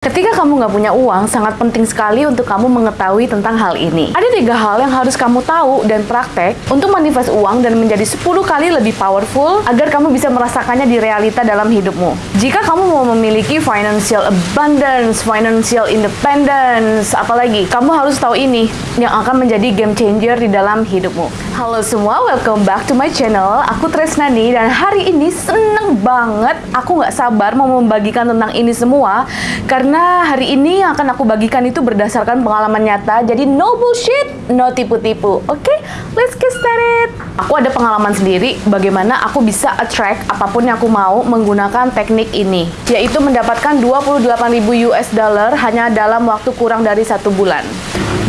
Ketika kamu nggak punya uang, sangat penting sekali untuk kamu mengetahui tentang hal ini. Ada tiga hal yang harus kamu tahu dan praktek untuk manifest uang dan menjadi 10 kali lebih powerful agar kamu bisa merasakannya di realita dalam hidupmu. Jika kamu mau memiliki financial abundance, financial independence, apalagi, kamu harus tahu ini yang akan menjadi game changer di dalam hidupmu. Halo semua, welcome back to my channel. Aku Tresnani dan hari ini seneng banget. Aku nggak sabar mau membagikan tentang ini semua karena karena hari ini yang akan aku bagikan itu berdasarkan pengalaman nyata, jadi no bullshit, no tipu-tipu. Oke, okay? let's get started. Aku ada pengalaman sendiri bagaimana aku bisa attract apa pun yang aku mau menggunakan teknik ini, yaitu mendapatkan 28.000 US dollar hanya dalam waktu kurang dari satu bulan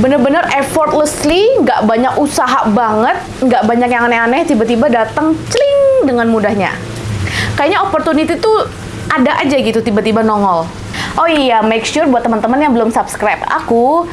bener-bener effortlessly, nggak banyak usaha banget, nggak banyak yang aneh-aneh, tiba-tiba datang celing dengan mudahnya. Kayaknya opportunity tuh ada aja gitu tiba-tiba nongol. Oh iya, make sure buat teman-teman yang belum subscribe aku,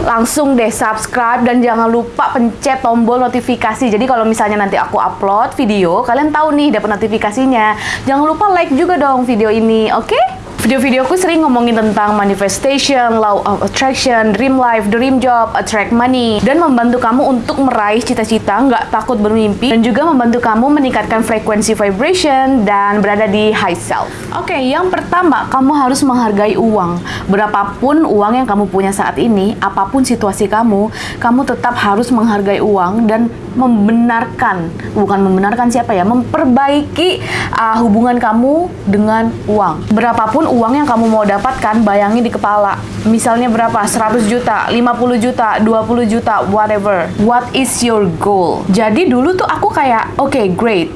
langsung deh subscribe dan jangan lupa pencet tombol notifikasi. Jadi kalau misalnya nanti aku upload video, kalian tahu nih dapat notifikasinya. Jangan lupa like juga dong video ini, oke? Okay? Video-videoku sering ngomongin tentang manifestation, law of attraction, dream life, dream job, attract money, dan membantu kamu untuk meraih cita-cita, nggak takut bermimpi, dan juga membantu kamu meningkatkan frekuensi vibration dan berada di high self. Oke, okay, yang pertama, kamu harus menghargai uang. Berapapun uang yang kamu punya saat ini, apa pun situasi kamu, kamu tetap harus menghargai uang dan membenarkan, bukan membenarkan siapa ya, memperbaiki uh, hubungan kamu dengan uang. Berapapun uang yang kamu mau dapatkan, bayangin di kepala. Misalnya berapa? 100 juta, 50 juta, 20 juta, whatever. What is your goal? Jadi dulu tuh aku kayak, oke, okay, great.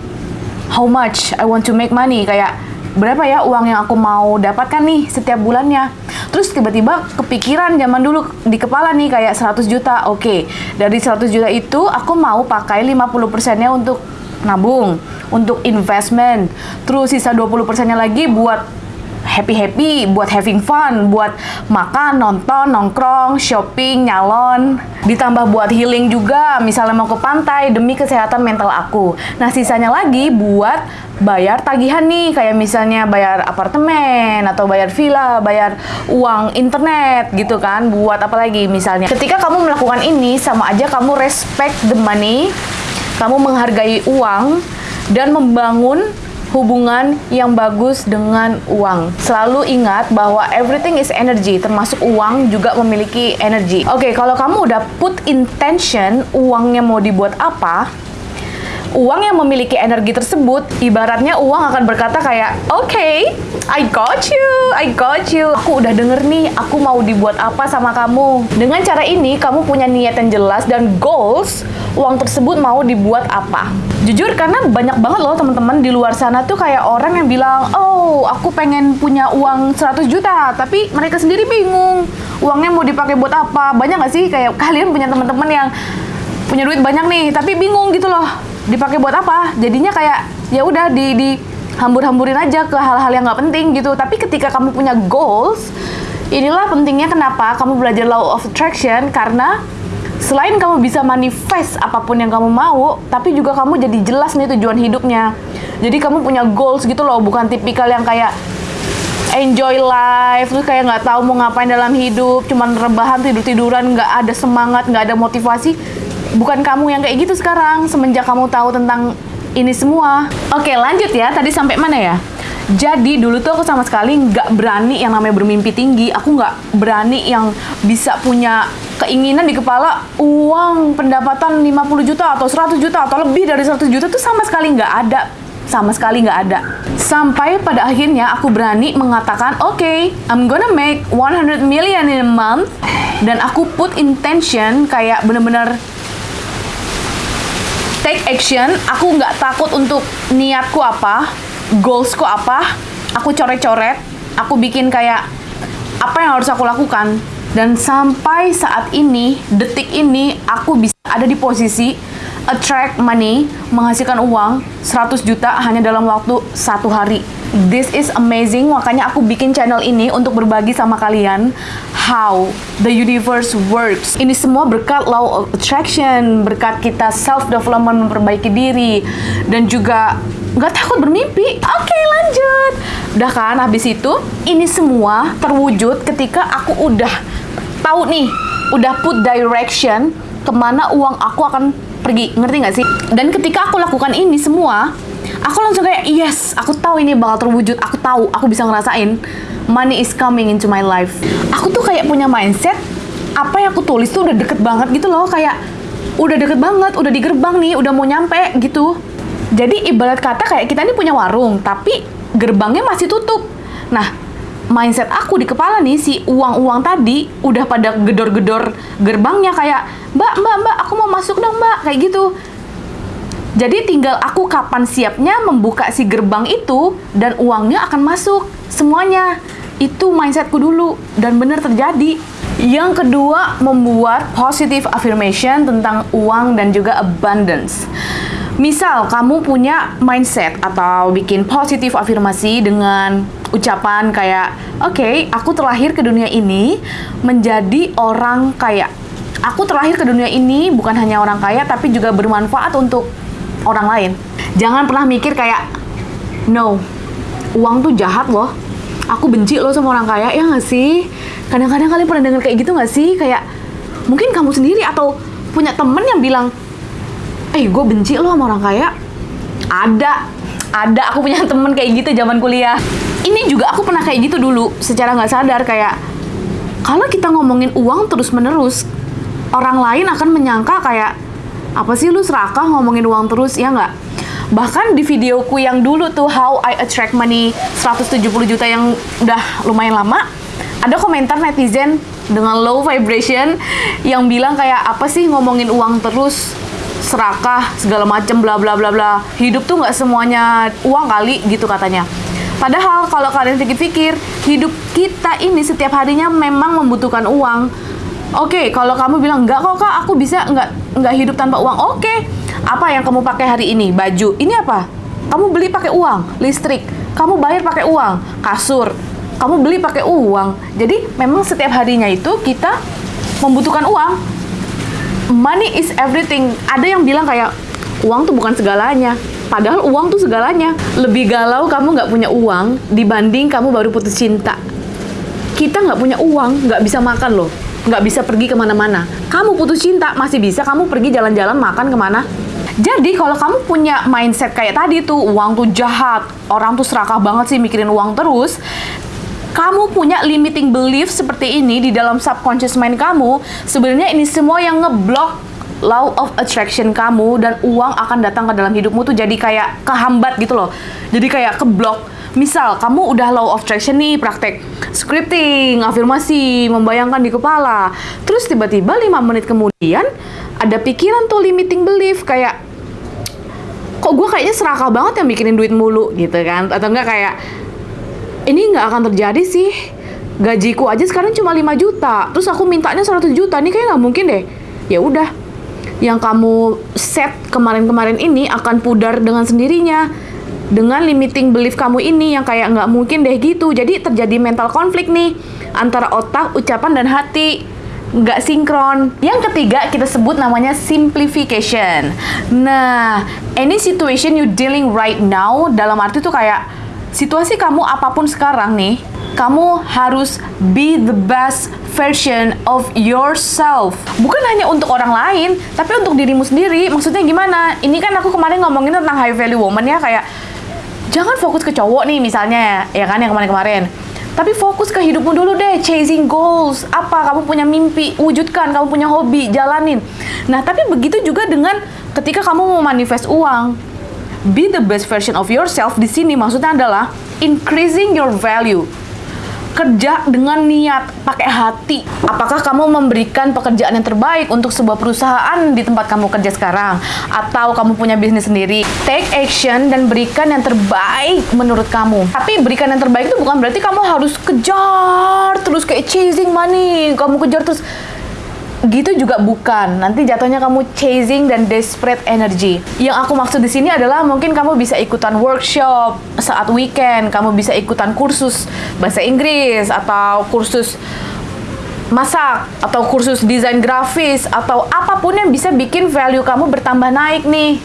How much I want to make money? Kayak berapa ya uang yang aku mau dapatkan nih setiap bulannya. Terus tiba-tiba kepikiran zaman dulu di kepala nih kayak 100 juta. Oke, okay, dari 100 juta itu aku mau pakai 50 persennya untuk nabung, untuk investment. Terus sisa 20 persennya lagi buat happy-happy, buat having fun, buat makan, nonton, nongkrong, shopping, nyalon. Ditambah buat healing juga, misalnya mau ke pantai demi kesehatan mental aku. Nah, sisanya lagi buat bayar tagihan nih, kayak misalnya bayar apartemen, atau bayar villa, bayar uang internet gitu kan, buat apa lagi misalnya. Ketika kamu melakukan ini, sama aja kamu respect the money, kamu menghargai uang, dan membangun hubungan yang bagus dengan uang. Selalu ingat bahwa everything is energy, termasuk uang juga memiliki energi. Oke, okay, kalau kamu udah put intention uangnya mau dibuat apa, uang yang memiliki energi tersebut, ibaratnya uang akan berkata kayak, oke, okay, I got you, I got you. Aku udah denger nih, aku mau dibuat apa sama kamu. Dengan cara ini, kamu punya niat yang jelas dan goals, uang tersebut mau dibuat apa. Jujur, karena banyak banget loh teman-teman di luar sana tuh kayak orang yang bilang, oh, aku pengen punya uang 100 juta, tapi mereka sendiri bingung. Uangnya mau dipakai buat apa? Banyak gak sih kayak kalian punya teman-teman yang punya duit banyak nih, tapi bingung gitu loh dipakai buat apa? Jadinya kayak ya udah di di hambur-hamburin aja ke hal-hal yang nggak penting gitu. Tapi ketika kamu punya goals inilah pentingnya kenapa kamu belajar law of attraction. Karena selain kamu bisa manifest apa pun yang kamu mau tapi juga kamu jadi jelas nih tujuan hidupnya. Jadi kamu punya goals gitu loh bukan tipikal yang kayak enjoy life terus kayak nggak tahu mau ngapain dalam hidup cuman rebahan tidur tiduran nggak ada semangat nggak ada motivasi bukan kamu yang kayak gitu sekarang semenjak kamu tahu tentang ini semua. Oke, lanjut ya. Tadi sampai mana ya? Jadi dulu tuh aku sama sekali nggak berani yang namanya bermimpi tinggi. Aku nggak berani yang bisa punya keinginan di kepala uang pendapatan 50 juta atau 100 juta atau lebih dari 100 juta tuh sama sekali nggak ada. Sama sekali nggak ada. Sampai pada akhirnya aku berani mengatakan, oke, okay, I'm gonna make 100 million in a month. Dan aku put intention kayak bener-bener take action, aku nggak takut untuk niatku apa, goalsku apa, aku coret-coret, aku bikin kayak apa yang harus aku lakukan. Dan sampai saat ini, detik ini, aku bisa ada di posisi attract money, menghasilkan uang 100 juta hanya dalam waktu satu hari. This is amazing, makanya aku bikin channel ini untuk berbagi sama kalian how the universe works. Ini semua berkat law of attraction, berkat kita self development memperbaiki diri dan juga nggak takut bermimpi. Oke, lanjut. Udah kan, habis itu ini semua terwujud ketika aku udah tahu nih, udah put direction ke mana uang aku akan pergi. Ngerti nggak sih? Dan ketika aku lakukan ini semua, aku langsung kayak yes, aku tahu ini bakal terwujud. Aku tahu, aku bisa ngerasain money is coming into my life. Aku tuh kayak punya mindset apa yang aku tulis tuh udah deket banget gitu loh, kayak udah deket banget, udah di gerbang nih, udah mau nyampe gitu. Jadi ibarat kata kayak kita ini punya warung, tapi gerbangnya masih tutup. Nah, mindset aku di kepala nih si uang-uang tadi udah pada gedor-gedor gerbangnya kayak mbak mbak mbak aku mau masuk dong mbak kayak gitu. Jadi tinggal aku kapan siapnya membuka si gerbang itu dan uangnya akan masuk semuanya. Itu mindsetku dulu dan benar terjadi. Yang kedua membuat positive affirmation tentang uang dan juga abundance Misal kamu punya mindset atau bikin positif afirmasi dengan ucapan kayak, "Oke, okay, aku terlahir ke dunia ini menjadi orang kaya." Aku terlahir ke dunia ini bukan hanya orang kaya tapi juga bermanfaat untuk orang lain. Jangan pernah mikir kayak, "No, uang tuh jahat loh. Aku benci loh sama orang kaya." Ya nggak sih? Kadang-kadang kalian pernah dengar kayak gitu nggak sih? Kayak mungkin kamu sendiri atau punya temen yang bilang, eh gue benci lo sama orang kaya. Ada. Ada. Aku punya temen kayak gitu zaman kuliah. Ini juga aku pernah kayak gitu dulu secara nggak sadar kayak kalau kita ngomongin uang terus menerus orang lain akan menyangka kayak apa sih lu serakah ngomongin uang terus? Ya nggak? Bahkan di videoku yang dulu tuh how I attract money 170 juta yang udah lumayan lama ada komentar netizen dengan low vibration yang bilang kayak apa sih ngomongin uang terus serakah segala macem bla bla bla bla. Hidup tuh nggak semuanya uang kali gitu katanya. Padahal kalau kalian pikir-pikir hidup kita ini setiap harinya memang membutuhkan uang. Oke okay, kalau kamu bilang nggak kok kak aku bisa nggak nggak hidup tanpa uang. Oke okay. apa yang kamu pakai hari ini? Baju. Ini apa? Kamu beli pakai uang listrik. Kamu bayar pakai uang kasur. Kamu beli pakai uang. Jadi memang setiap harinya itu kita membutuhkan uang money is everything. Ada yang bilang kayak uang tuh bukan segalanya. Padahal uang tuh segalanya. Lebih galau kamu nggak punya uang dibanding kamu baru putus cinta. Kita nggak punya uang, nggak bisa makan loh. Nggak bisa pergi ke mana-mana. Kamu putus cinta, masih bisa kamu pergi jalan-jalan makan ke mana. Jadi kalau kamu punya mindset kayak tadi tuh, uang tuh jahat, orang tuh serakah banget sih mikirin uang terus, kamu punya limiting belief seperti ini di dalam subconscious mind kamu, sebenarnya ini semua yang ngeblok law of attraction kamu dan uang akan datang ke dalam hidupmu tuh jadi kayak kehambat gitu loh. Jadi kayak keblok. Misal kamu udah law of attraction nih praktek scripting, afirmasi, membayangkan di kepala. Terus tiba-tiba 5 menit kemudian ada pikiran tuh limiting belief kayak kok gue kayaknya serakah banget yang bikinin duit mulu gitu kan atau enggak kayak ini nggak akan terjadi sih. Gajiku aja sekarang cuma 5 juta. Terus aku mintanya 100 juta. Ini kayak nggak mungkin deh. Ya udah. Yang kamu set kemarin-kemarin ini akan pudar dengan sendirinya. Dengan limiting belief kamu ini yang kayak nggak mungkin deh gitu. Jadi terjadi mental konflik nih antara otak, ucapan dan hati. Nggak sinkron. Yang ketiga kita sebut namanya simplification. Nah, any situation you dealing right now dalam arti tuh kayak situasi kamu apa pun sekarang nih, kamu harus be the best version of yourself. Bukan hanya untuk orang lain, tapi untuk dirimu sendiri. Maksudnya gimana? Ini kan aku kemarin ngomongin tentang high value woman ya, kayak jangan fokus ke cowok nih misalnya, ya kan yang kemarin-kemarin. Tapi fokus ke hidupmu dulu deh, chasing goals. Apa kamu punya mimpi, wujudkan. Kamu punya hobi, jalanin. Nah, tapi begitu juga dengan ketika kamu mau manifest uang be the best version of yourself di sini maksudnya adalah increasing your value kerja dengan niat, pakai hati. Apakah kamu memberikan pekerjaan yang terbaik untuk sebuah perusahaan di tempat kamu kerja sekarang? Atau kamu punya bisnis sendiri? Take action dan berikan yang terbaik menurut kamu. Tapi berikan yang terbaik itu bukan berarti kamu harus kejar terus kayak chasing money. Kamu kejar terus gitu juga bukan. Nanti jatuhnya kamu chasing dan desperate energy. Yang aku maksud di sini adalah mungkin kamu bisa ikutan workshop saat weekend, kamu bisa ikutan kursus bahasa Inggris atau kursus masak atau kursus desain grafis atau apa pun yang bisa bikin value kamu bertambah naik nih.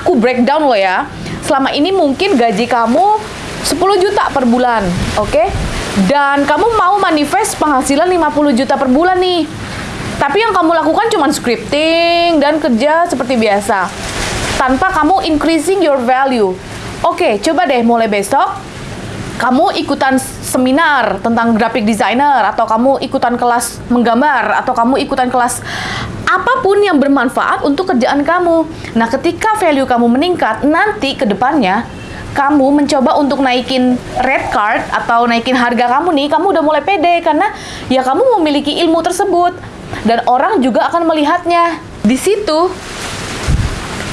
Aku breakdown loh ya. Selama ini mungkin gaji kamu 10 juta per bulan, oke? Okay? Dan kamu mau manifest penghasilan 50 juta per bulan nih tapi yang kamu lakukan cuma scripting dan kerja seperti biasa. Tanpa kamu increasing your value. Oke, coba deh mulai besok kamu ikutan seminar tentang graphic designer atau kamu ikutan kelas menggambar atau kamu ikutan kelas apa pun yang bermanfaat untuk kerjaan kamu. Nah, ketika value kamu meningkat, nanti ke depannya kamu mencoba untuk naikin red card atau naikin harga kamu nih, kamu udah mulai pede karena ya kamu memiliki ilmu tersebut dan orang juga akan melihatnya. Di situ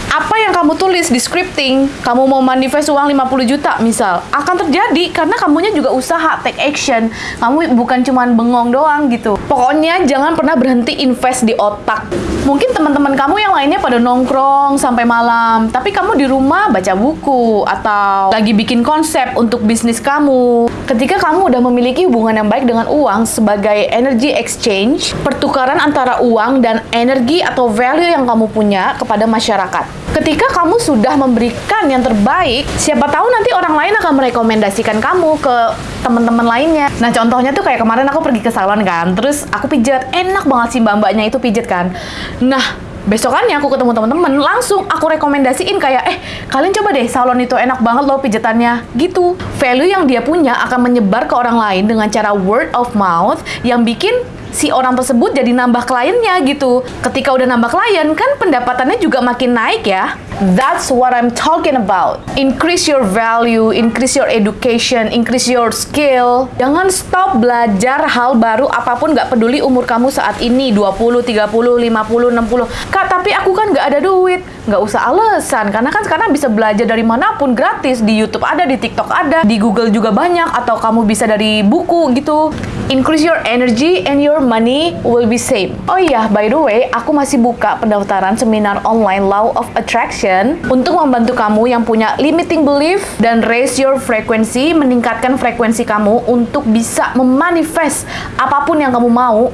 apa yang kamu tulis di scripting, kamu mau manifest uang 50 juta misal, akan terjadi karena kamunya juga usaha, take action. Kamu bukan cuma bengong doang gitu. Pokoknya jangan pernah berhenti invest di otak. Mungkin teman-teman kamu yang lainnya pada nongkrong sampai malam, tapi kamu di rumah baca buku atau lagi bikin konsep untuk bisnis kamu. Ketika kamu udah memiliki hubungan yang baik dengan uang sebagai energy exchange, pertukaran antara uang dan energi atau value yang kamu punya kepada masyarakat. Ketika kamu sudah memberikan yang terbaik, siapa tahu nanti orang lain akan merekomendasikan kamu ke teman-teman lainnya. Nah, contohnya tuh kayak kemarin aku pergi ke salon kan, terus aku pijat, enak banget sih mbak-mbaknya itu pijat kan. Nah, besokannya aku ketemu teman-teman langsung aku rekomendasiin kayak eh kalian coba deh salon itu enak banget loh pijatannya gitu value yang dia punya akan menyebar ke orang lain dengan cara word of mouth yang bikin si orang tersebut jadi nambah kliennya gitu. Ketika udah nambah klien kan pendapatannya juga makin naik ya. That's what I'm talking about. Increase your value, increase your education, increase your skill. Jangan stop belajar hal baru apa pun gak peduli umur kamu saat ini 20, 30, 50, 60. Kak, tapi aku kan gak ada duit. Gak usah alasan, karena kan sekarang bisa belajar dari mana pun gratis. Di Youtube ada, di TikTok ada, di Google juga banyak, atau kamu bisa dari buku gitu. Increase your energy and your money will be same. Oh iya, by the way, aku masih buka pendaftaran seminar online Law of Attraction untuk membantu kamu yang punya limiting belief dan raise your frequency, meningkatkan frekuensi kamu untuk bisa memanifest apa pun yang kamu mau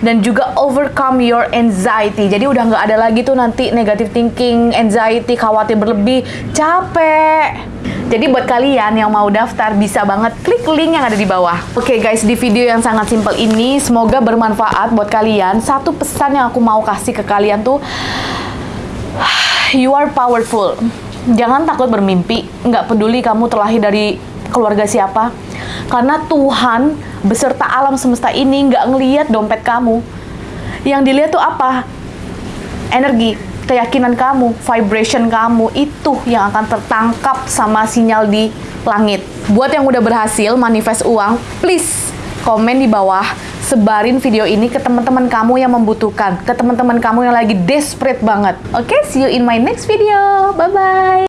dan juga overcome your anxiety. Jadi udah nggak ada lagi tuh nanti negative thinking, anxiety, khawatir berlebih, capek. Jadi buat kalian yang mau daftar bisa banget klik link yang ada di bawah. Oke okay guys, di video yang sangat simple ini semoga bermanfaat buat kalian. Satu pesan yang aku mau kasih ke kalian tuh you are powerful. Jangan takut bermimpi, nggak peduli kamu terlahir dari keluarga siapa. Karena Tuhan beserta alam semesta ini nggak ngeliat dompet kamu. Yang dilihat tuh apa? Energi keyakinan kamu, vibration kamu itu yang akan tertangkap sama sinyal di langit. Buat yang udah berhasil manifest uang, please komen di bawah, sebarin video ini ke teman-teman kamu yang membutuhkan, ke teman-teman kamu yang lagi desperate banget. Oke, okay, see you in my next video. Bye bye.